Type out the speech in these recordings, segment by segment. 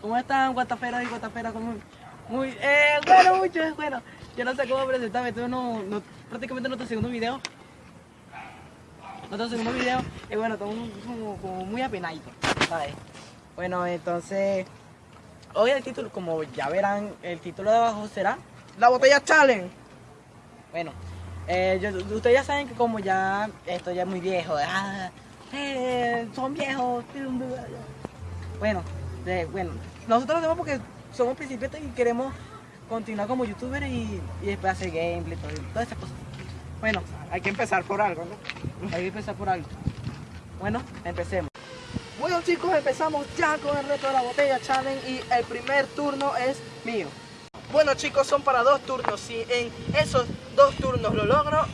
¿Cómo están, guataferas y guataferas? Muy, eh, bueno, mucho, bueno. Yo no sé cómo presentarme, esto no, prácticamente nuestro segundo video. Nuestro segundo video, y bueno, estamos como, muy apenaditos, ¿sabes? Bueno, entonces, hoy el título, como ya verán, el título de abajo será La botella challenge. Bueno, eh, ustedes ya saben que como ya esto ya muy viejo, ah, eh, son viejos. Bueno, de- bueno, nosotros lo hacemos porque somos principiantes y queremos continuar como youtubers y, y después hacer gameplay, todo, todas esas cosas. Bueno, Hay que empezar por algo, ¿no? hay que empezar por algo. Bueno, empecemos. Bueno chicos, empezamos ya con el reto de la botella challenge y el primer turno es mío. Bueno chicos, son para dos turnos. Si en esos dos turnos lo logro,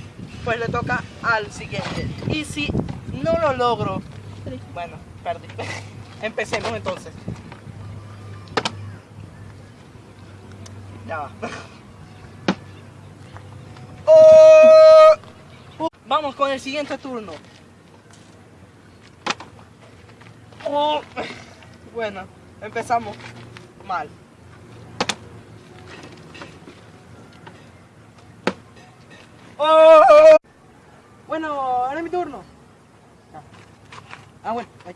pues le toca al siguiente. Y si no lo logro, bueno, perdí. Empecemos entonces. Ya va. ¡Oh! Vamos con el siguiente turno. Oh, bueno, empezamos mal. Oh, Bueno, ahora es mi turno. Ah, bueno, ay.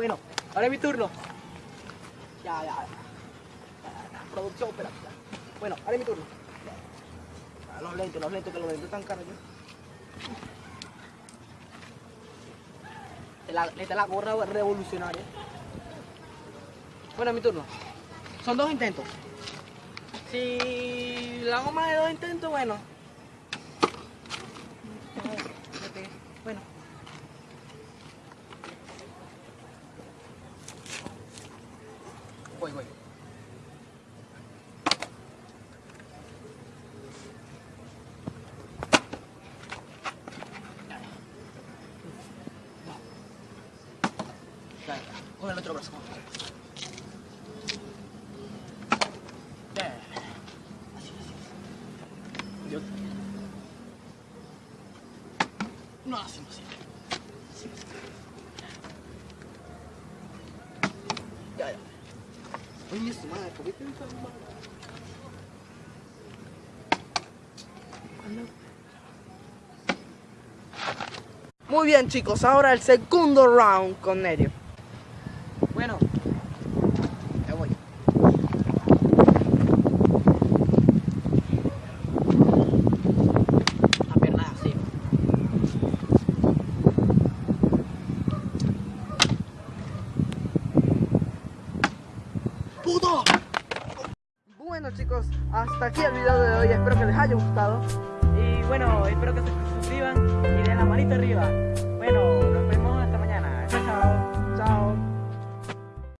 Bueno, ahora es mi turno. Ya, ya, ya. Producción, espera. Bueno, ahora es mi turno. Los lentes, los lentes, que los lentes están caros ya. Esta es la- gorra revolucionaria. Bueno, mi turno. Son dos intentos. Si le hago más de dos intentos, bueno. Bueno. Voy, voy. Ya. Con el otro brazo. Yo- No, así, así. Así. Ya, ya. Oye, su madre, ¿por qué te mal? Muy bien chicos, ahora el segundo round con Nerio. Bueno, ya voy. La pierna así. ¡Puto! Bueno chicos, hasta aquí el video de hoy, espero que les haya gustado. Y bueno, espero que se suscriban y den la manita arriba.